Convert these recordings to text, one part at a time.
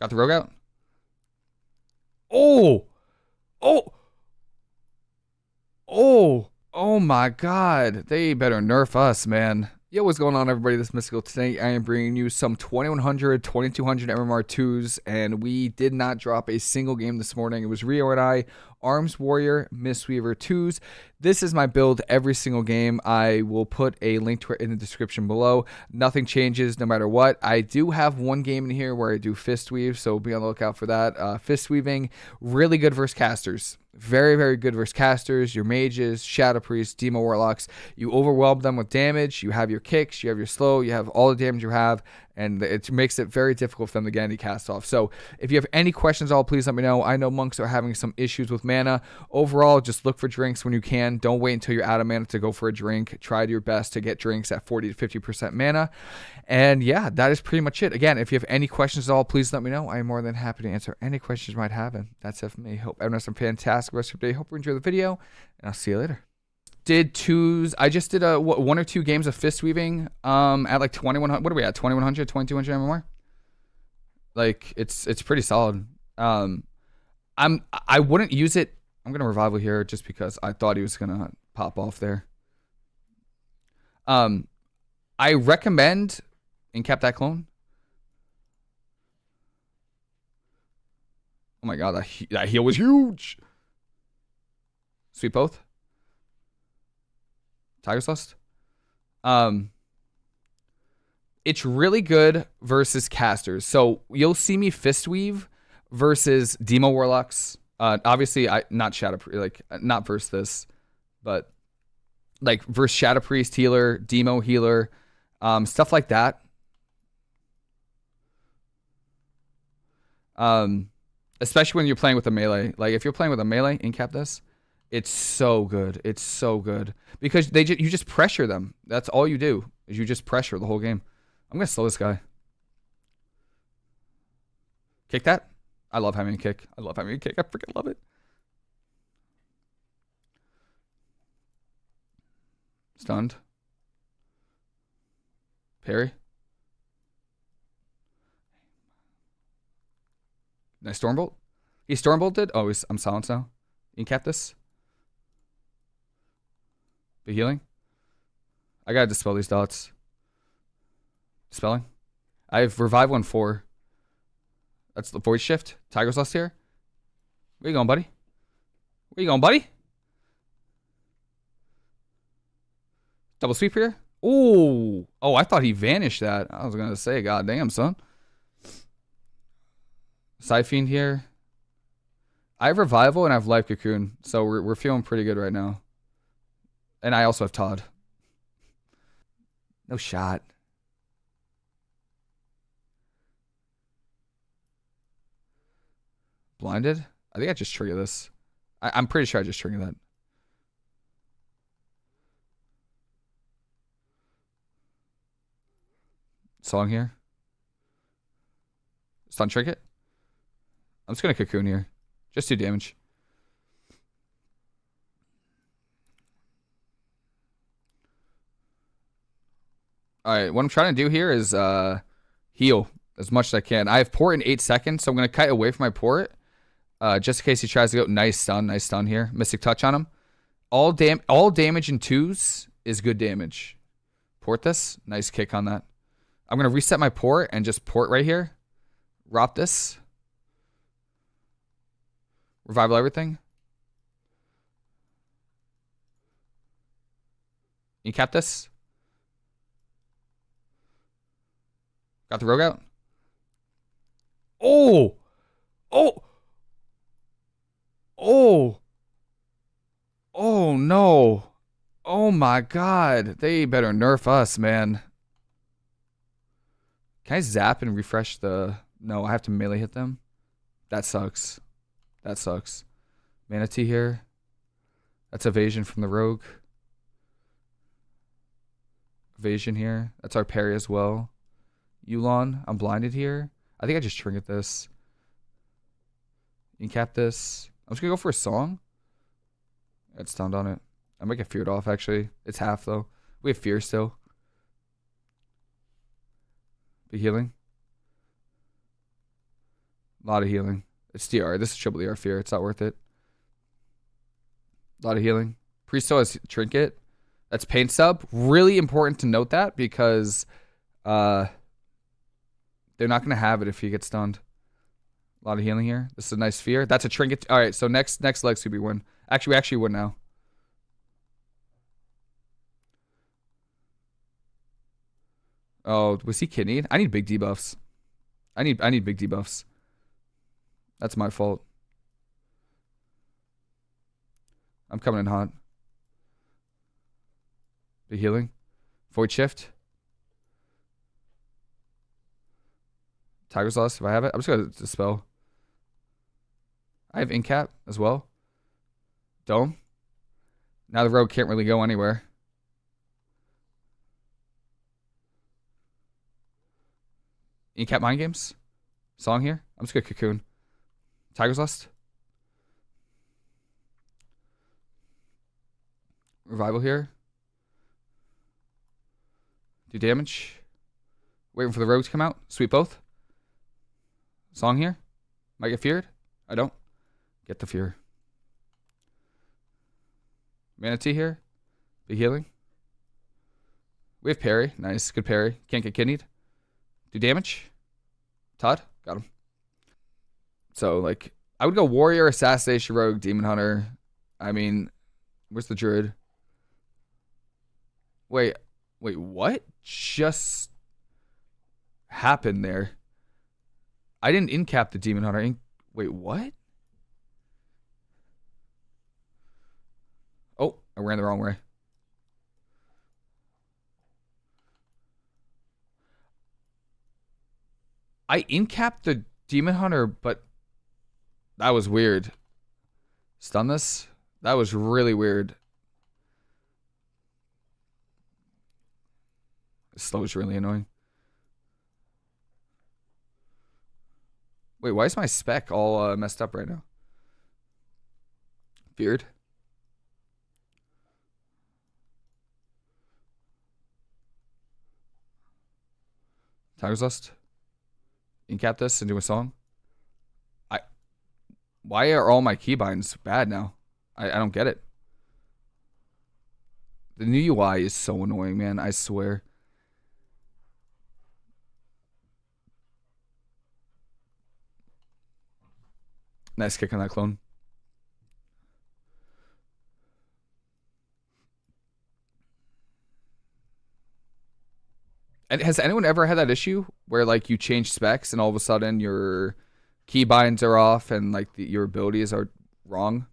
Got the rogue out. Oh! Oh! Oh! Oh my god. They better nerf us, man. Yo, what's going on, everybody? This is Mystical. Today, I am bringing you some 2100, 2200 MMR2s, and we did not drop a single game this morning. It was Rio and I, Arms Warrior, Mistweaver 2s. This is my build every single game. I will put a link to it in the description below. Nothing changes no matter what. I do have one game in here where I do Fist Weave, so be on the lookout for that. Uh, fist Weaving, really good versus casters. Very, very good versus casters, your mages, shadow priests, demo warlocks. You overwhelm them with damage. You have your kicks, you have your slow, you have all the damage you have, and it makes it very difficult for them to get any cast off. So if you have any questions at all, please let me know. I know monks are having some issues with mana. Overall, just look for drinks when you can. Don't wait until you're out of mana to go for a drink. Try your best to get drinks at 40 to 50% mana. And yeah, that is pretty much it. Again, if you have any questions at all, please let me know. I am more than happy to answer any questions you might have. And that's it for me. Hope everyone has some fantastic rest of your day. Hope you enjoy the video, and I'll see you later did twos. I just did a one or two games of fist weaving um at like 2100 what are we at 2100 2200 MMR like it's it's pretty solid. Um I'm I wouldn't use it I'm to revival here just because I thought he was to pop off there. Um I recommend incap that clone. Oh my god that, that heal was huge. Sweep both Tiger's Lust. Um, it's really good versus casters. So you'll see me fist weave versus demo warlocks. Uh, obviously, I not shadow like not versus this, but like versus shadow priest healer, demo healer, um, stuff like that. Um, especially when you're playing with a melee. Like if you're playing with a melee, incap this. It's so good. It's so good because they ju- you just pressure them. That's all you do is you just pressure the whole game. I'm gonna slow this guy. Kick that. I love having a kick. I love having a kick. I freaking love it. Stunned. Parry. Nice Stormbolt. He Stormbolted. Oh, he's, I'm silenced now. You can cap this. Be healing? I gotta dispel these dots. Dispelling? I have revive one four. That's the void shift. Tiger's Lust here. Where you going, buddy? Where you going, buddy? Double sweep here. Ooh. Oh, I thought he vanished that. I was gonna say, god damn, son. Fiend here. I have Revival and I have Life Cocoon, so we're, we're feeling pretty good right now. And I also have Todd. No shot. Blinded? I think I just triggered this. I, I'm pretty sure I just triggered that. Song here. Stun trinket. I'm just gonna cocoon here. Just do damage. All right, what I'm trying to do here is uh, heal as much as I can. I have port in eight seconds, so I'm going to kite away from my port uh, just in case he tries to go. Nice stun, nice stun here. Mystic touch on him. All dam, all damage in twos is good damage. Port this. Nice kick on that. I'm going to reset my port and just port right here. Rop this. Revival everything. You cap this. Got the rogue out. Oh! Oh! Oh! Oh no. Oh my god. They better nerf us, man. Can I zap and refresh the... No, I have to melee hit them? That sucks. That sucks. Mana Tea here. That's evasion from the rogue. Evasion here. That's our parry as well. Yu'lon. I'm blinded here. I think I just trinket this. Incap this. I'm just gonna go for a song. It's stunned on it. I might get feared off actually. It's half though. We have fear still. Be healing. A lot of healing. It's DR. This is triple DR fear. It's not worth it. A lot of healing. Priest still has trinket. That's pain sub. Really important to note that because uh, they're not gonna have it if he gets stunned. A lot of healing here. This is a nice fear. That's a trinket. All right, so next next leg Scooby win. Actually, we actually win now. Oh, was he kidneyed? I need big debuffs. I need I need big debuffs. That's my fault. I'm coming in hot. The healing. Void shift. Tiger's Lust, if I have it. I'm just gonna dispel. I have Incap as well. Dome. Now the rogue can't really go anywhere. Incap Mind Games. Song here. I'm just gonna cocoon. Tiger's Lust. Revival here. Do damage. Waiting for the rogue to come out. Sweep both. Song here. Might get feared. I don't. Get the fear. Mana Tea here. Big healing. We have parry. Nice. Good parry. Can't get kidneyed. Do damage. Todd. Got him. So, like, I would go Warrior, Assassination Rogue, Demon Hunter. I mean, where's the Druid? Wait. Wait, what just happened there? I didn't incap the Demon Hunter. In- Wait, what? Oh, I ran the wrong way. I incapped the Demon Hunter, but that was weird. Stun this? That was really weird. Slow is really annoying. Wait, why is my spec all uh, messed up right now? Beard. Tiger's Lust. Incap this do a song. I. Why are all my keybinds bad now? I, I don't get it. The new UI is so annoying, man. I swear. Nice kick on that clone. And has anyone ever had that issue where like you change specs and all of a sudden your keybinds are off and like the, your abilities are wrong?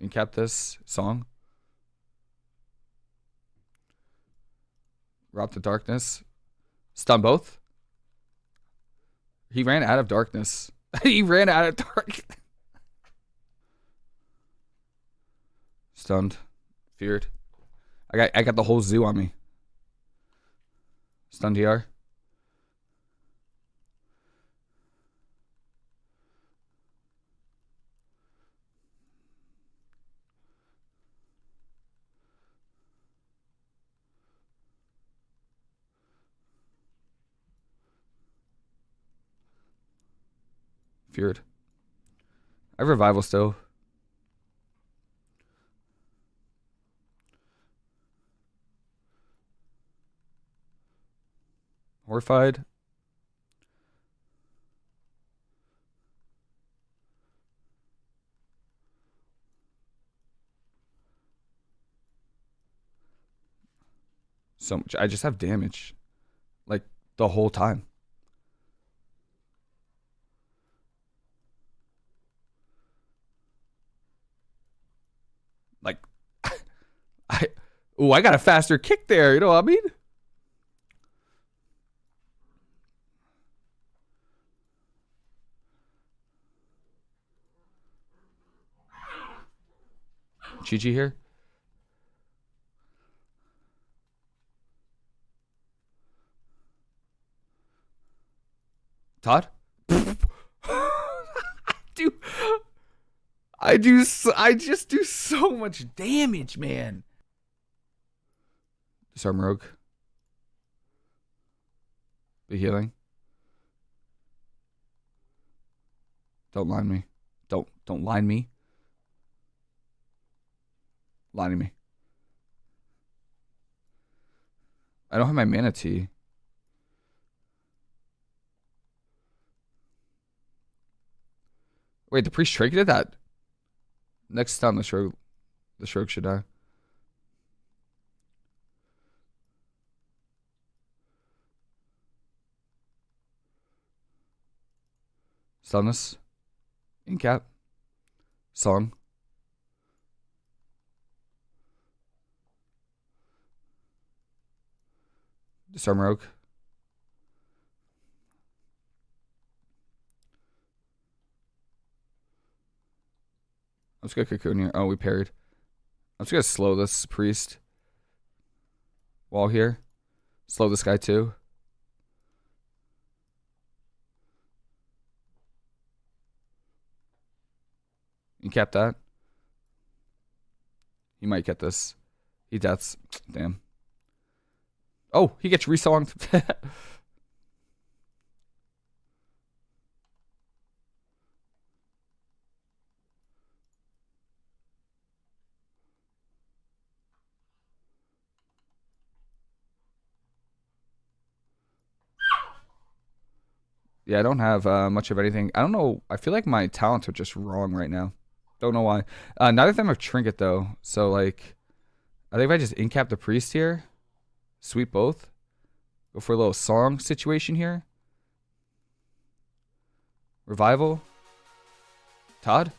And kept this song. Rob to darkness. Stun both. He ran out of darkness. he ran out of dark. Stunned. Feared. I got I got the whole zoo on me. Stunned DR. I have revival still. Horrified. So much. I just have damage. Like the whole time. Like I oh, I got a faster kick there, you know what I mean? GG here. Todd? Dude, I do. I just do so much damage, man. Disarm rogue. Be healing. Don't line me. Don't don't line me. Lining me. I don't have my mana tea. Wait, the priest trinketed that. Next time the stroke the stroke should die. Stillness. Incap. Song. Disarm Rogue. Let's go cocoon here. Oh, we parried. I'm just gonna slow this priest. Wall here. Slow this guy too. You kept that? He might get this. He deaths. Damn. Oh, he gets resonged. yeah, I don't have uh, much of anything. I don't know. I feel like my talents are just wrong right now. Don't know why. Uh, neither of them have trinket though. So like, I think if I just incap the priest here, sweep both, go for a little song situation here. Revival. Todd.